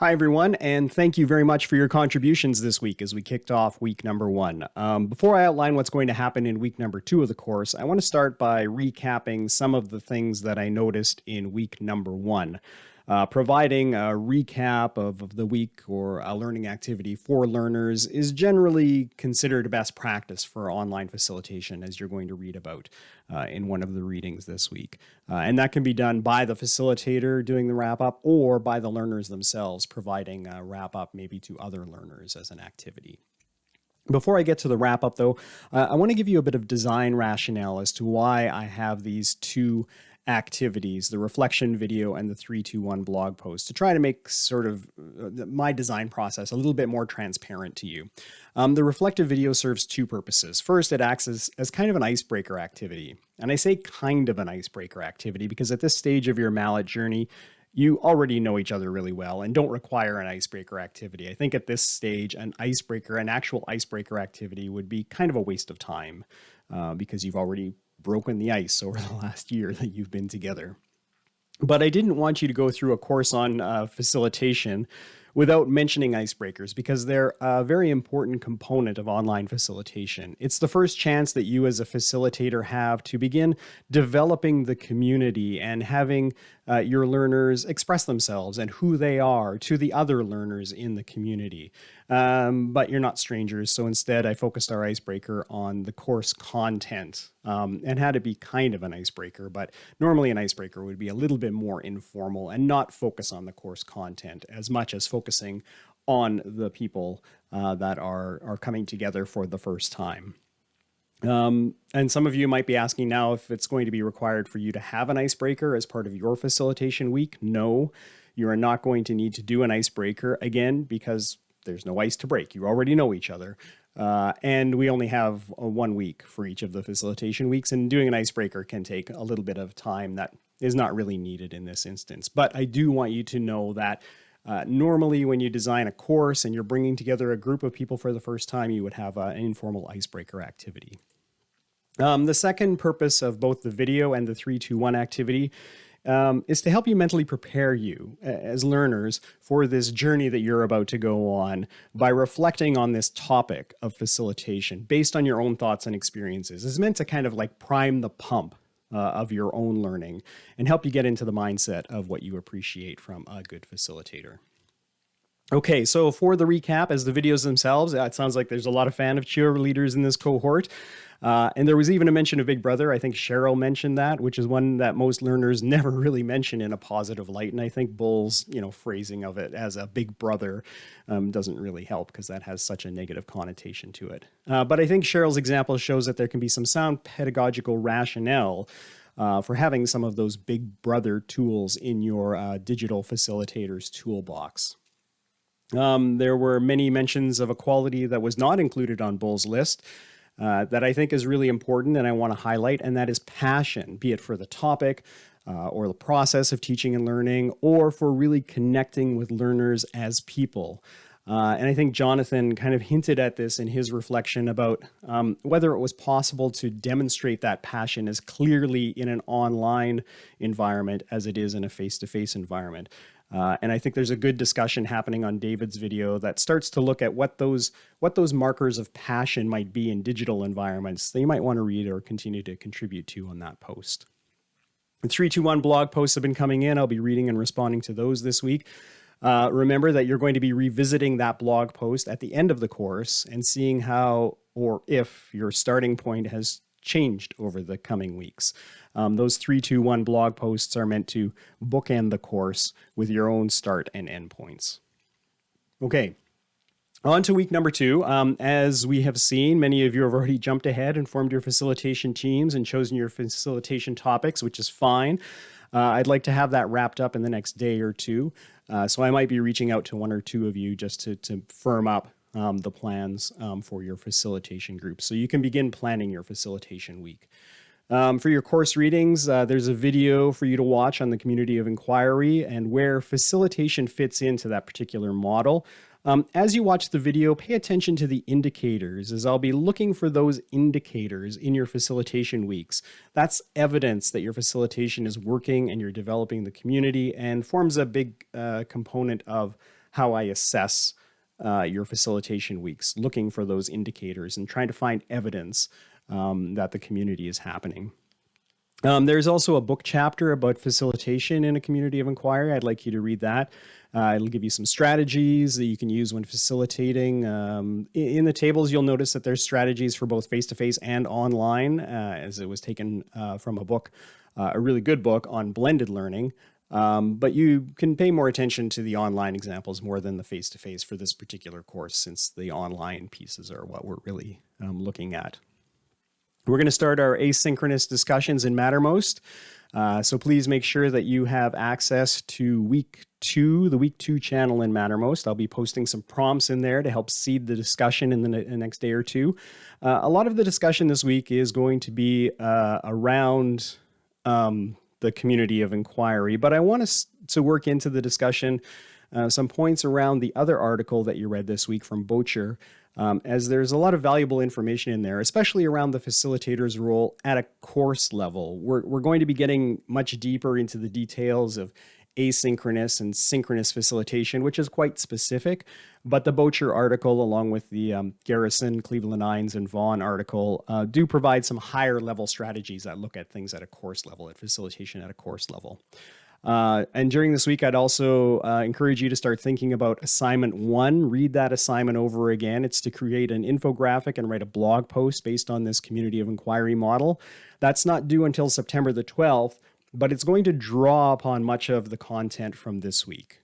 Hi, everyone, and thank you very much for your contributions this week as we kicked off week number one. Um, before I outline what's going to happen in week number two of the course, I want to start by recapping some of the things that I noticed in week number one. Uh, providing a recap of, of, the week or a learning activity for learners is generally considered a best practice for online facilitation, as you're going to read about uh, in one of the readings this week. Uh, and that can be done by the facilitator doing the wrap up or by the learners themselves providing a wrap up maybe to other learners as an activity. Before I get to the wrap up, though, uh, I want to give you a bit of design rationale as to why I have these two activities, the reflection video and the 321 blog post to try to make sort of uh, my design process a little bit more transparent to you. Um, the reflective video serves two purposes. First, it acts as, as kind of an icebreaker activity. And I say kind of an icebreaker activity because at this stage of your MALAT journey, you already know each other really well and don't require an icebreaker activity. I think at this stage, an icebreaker, an actual icebreaker activity would be kind of a waste of time uh, because you've already broken the ice over the last year that you've been together. But I didn't want you to go through a course on uh, facilitation without mentioning icebreakers because they're a very important component of online facilitation. It's the first chance that you as a facilitator have to begin developing the community and having uh, your learners express themselves and who they are to the other learners in the community. Um, but you're not strangers. So instead, I focused our icebreaker on the course content um, and had to be kind of an icebreaker. But normally, an icebreaker would be a little bit more informal and not focus on the course content as much as focusing on the people uh, that are, are coming together for the first time. Um, and some of you might be asking now if it's going to be required for you to have an icebreaker as part of your facilitation week. No, you are not going to need to do an icebreaker again because there's no ice to break. You already know each other. Uh, and we only have a one week for each of the facilitation weeks, and doing an icebreaker can take a little bit of time that is not really needed in this instance. But I do want you to know that uh, normally when you design a course and you're bringing together a group of people for the first time, you would have uh, an informal icebreaker activity. Um, the second purpose of both the video and the 321 activity um, is to help you mentally prepare you as learners for this journey that you're about to go on by reflecting on this topic of facilitation based on your own thoughts and experiences. It's meant to kind of like prime the pump uh, of your own learning and help you get into the mindset of what you appreciate from a good facilitator. Okay, so for the recap, as the videos themselves, it sounds like there's a lot of fan of cheerleaders in this cohort. Uh, and there was even a mention of Big Brother. I think Cheryl mentioned that, which is one that most learners never really mention in a positive light. And I think Bull's, you know, phrasing of it as a Big Brother um, doesn't really help because that has such a negative connotation to it. Uh, but I think Cheryl's example shows that there can be some sound pedagogical rationale uh, for having some of those Big Brother tools in your uh, digital facilitators toolbox. Um, there were many mentions of a quality that was not included on Bull's list, uh, that I think is really important and I want to highlight, and that is passion, be it for the topic uh, or the process of teaching and learning, or for really connecting with learners as people. Uh, and I think Jonathan kind of hinted at this in his reflection about um, whether it was possible to demonstrate that passion as clearly in an online environment as it is in a face-to-face -face environment. Uh, and I think there's a good discussion happening on David's video that starts to look at what those what those markers of passion might be in digital environments that you might want to read or continue to contribute to on that post. The 321 blog posts have been coming in. I'll be reading and responding to those this week. Uh, remember that you're going to be revisiting that blog post at the end of the course and seeing how or if your starting point has changed over the coming weeks. Um, those 321 blog posts are meant to bookend the course with your own start and end points. Okay, on to week number two. Um, as we have seen, many of you have already jumped ahead and formed your facilitation teams and chosen your facilitation topics, which is fine. Uh, I'd like to have that wrapped up in the next day or two. Uh, so I might be reaching out to one or two of you just to, to firm up um, the plans um, for your facilitation group. So you can begin planning your facilitation week. Um, for your course readings, uh, there's a video for you to watch on the community of inquiry and where facilitation fits into that particular model. Um, as you watch the video, pay attention to the indicators as I'll be looking for those indicators in your facilitation weeks. That's evidence that your facilitation is working and you're developing the community and forms a big uh, component of how I assess uh, your facilitation weeks, looking for those indicators and trying to find evidence um, that the community is happening. Um, there's also a book chapter about facilitation in a community of inquiry. I'd like you to read that. Uh, it'll give you some strategies that you can use when facilitating. Um, in, the tables, you'll notice that there's strategies for both face-to-face -face and online, uh, as it was taken uh, from a book, uh, a really good book on blended learning. Um, but you can pay more attention to the online examples more than the face-to-face -face for this particular course, since the online pieces are what we're really um, looking at. We're going to start our asynchronous discussions in Mattermost. Uh, so please make sure that you have access to week two, the week two channel in Mattermost. I'll be posting some prompts in there to help seed the discussion in the, ne next day or two. Uh, a lot of the discussion this week is going to be uh, around um, the community of inquiry, but I want us to work into the discussion uh, some points around the other article that you read this week from Boettcher, um, as there's a lot of valuable information in there, especially around the facilitator's role at a course level. We're, we're going to be getting much deeper into the details of asynchronous and synchronous facilitation, which is quite specific. But the Boettcher article, along with the um, Garrison, Cleveland-Innes, and Vaughan article, uh, do provide some higher level strategies that look at things at a course level, at facilitation at a course level. Uh, and during this week, I'd also uh, encourage you to start thinking about assignment one. Read that assignment over again. It's to create an infographic and write a blog post based on this community of inquiry model. That's not due until September the 12th, but it's going to draw upon much of the content from this week.